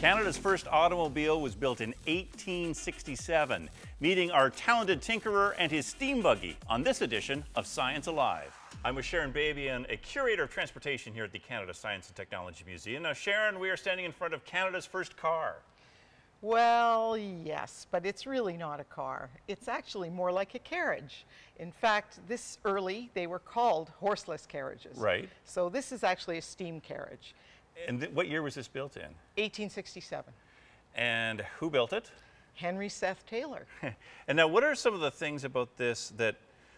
Canada's first automobile was built in 1867, meeting our talented tinkerer and his steam buggy on this edition of Science Alive. I'm with Sharon Babian, a curator of transportation here at the Canada Science and Technology Museum. Now, Sharon, we are standing in front of Canada's first car. Well, yes, but it's really not a car. It's actually more like a carriage. In fact, this early, they were called horseless carriages. Right. So this is actually a steam carriage. And th- what year was this built in? 1867. And who built it? Henry Seth Taylor. and now, what are some of the things about this that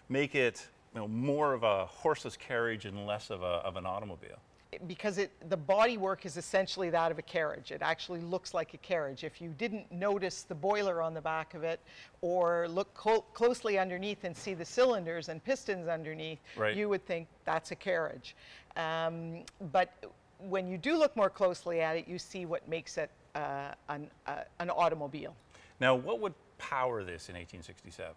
make it you know, more of a horseless carriage and less of, a, of an automobile? because it, the bodywork is essentially that of a carriage. It actually looks like a carriage. If you didn't notice the boiler on the back of it or look closely underneath and see the cylinders and pistons underneath, right. you would think that's a carriage. Um, but when you do look more closely at it, you see what makes it uh, an, uh, an automobile. Now, what would power this in 1867?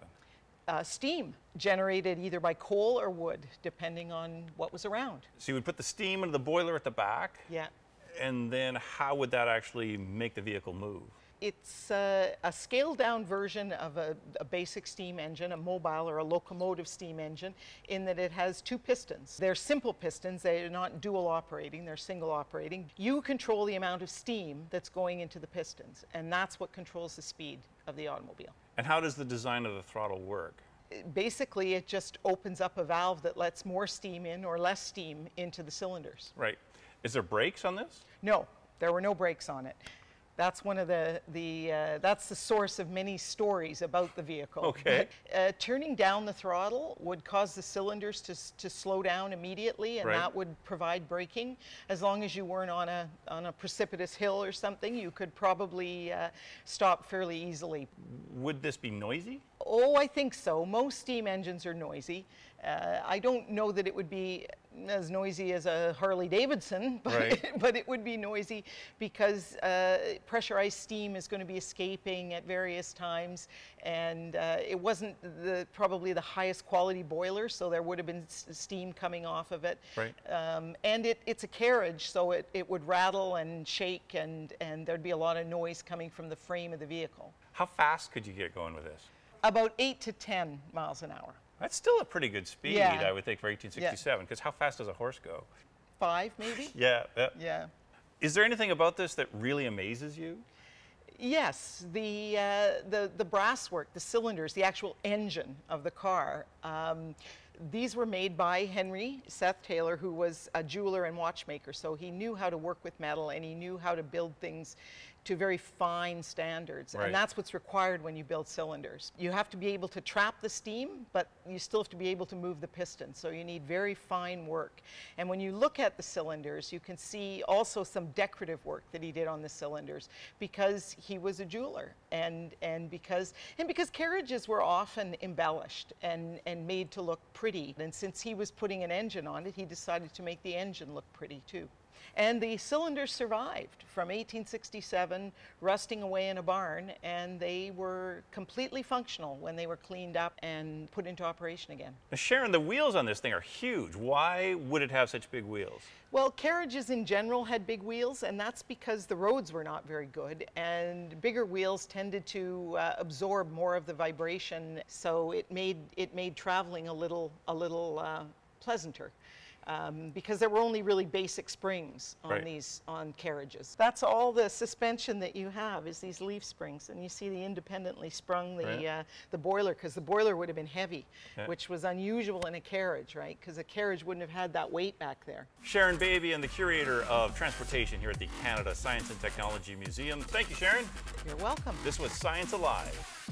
uh, steam generated either by coal or wood, depending on what was around. So you would put the steam into the boiler at the back? Yeah. And then how would that actually make the vehicle move? It's a, a scaled down version of a, a, basic steam engine, a mobile or a locomotive steam engine, in that it has two pistons. They're simple pistons, they're not dual operating, they're single operating. You control the amount of steam that's going into the pistons, and that's what controls the speed of the automobile. And how does the design of the throttle work? Basically, it just opens up a valve that lets more steam in or less steam into the cylinders. Right. Is there brakes on this? No, there were no brakes on it. That's one of the, the uh, that's the source of many stories about the vehicle. Okay. Uh, turning down the throttle would cause the cylinders to, to slow down immediately and right. that would provide braking. As long as you weren't on a, on a precipitous hill or something, you could probably uh, stop fairly easily. Would this be noisy? Oh, I think so. Most steam engines are noisy. Uh, I don't know that it would be as noisy as a Harley Davidson, but, right. but it would be noisy because uh, pressurized steam is going to be escaping at various times, and uh, it wasn't the probably the highest quality boiler, so there would have been steam coming off of it. Right. Um, and it, it's a carriage, so it, it would rattle and shake, and, and there'd be a lot of noise coming from the frame of the vehicle. How fast could you get going with this? About 8 to 10 miles an hour. That's still a pretty good speed, yeah. I would think, for 1867, because yeah. how fast does a horse go? Five, maybe? yeah, yeah. Yeah. Is there anything about this that really amazes you? Yes, the, uh, the, the brass work, the cylinders, the actual engine of the car. Um, these were made by Henry Seth Taylor, who was a jeweler and watchmaker. So he knew how to work with metal and he knew how to build things to very fine standards. Right. And that's what's required when you build cylinders. You have to be able to trap the steam, but you still have to be able to move the piston. So you need very fine work. And when you look at the cylinders, you can see also some decorative work that he did on the cylinders because he was a jeweler and, and, because, and because carriages were often embellished and, and made to look pretty. And since he was putting an engine on it, he decided to make the engine look pretty too. And the cylinders survived from 1867, rusting away in a barn, and they were completely functional when they were cleaned up and put into operation again. Now Sharon, the wheels on this thing are huge. Why would it have such big wheels? Well, carriages in general had big wheels, and that's because the roads were not very good, and bigger wheels tended to uh, absorb more of the vibration, so it made, it made traveling a little, a little uh, pleasanter um, because there were only really basic springs on right. these on carriages. That's all the suspension that you have is these leaf springs, and you see the independently sprung the right. uh, the boiler because the boiler would have been heavy, yeah. which was unusual in a carriage, right? Because a carriage wouldn't have had that weight back there. Sharon Babian the curator of transportation here at the Canada Science and Technology Museum. Thank you, Sharon. You're welcome. This was Science Alive.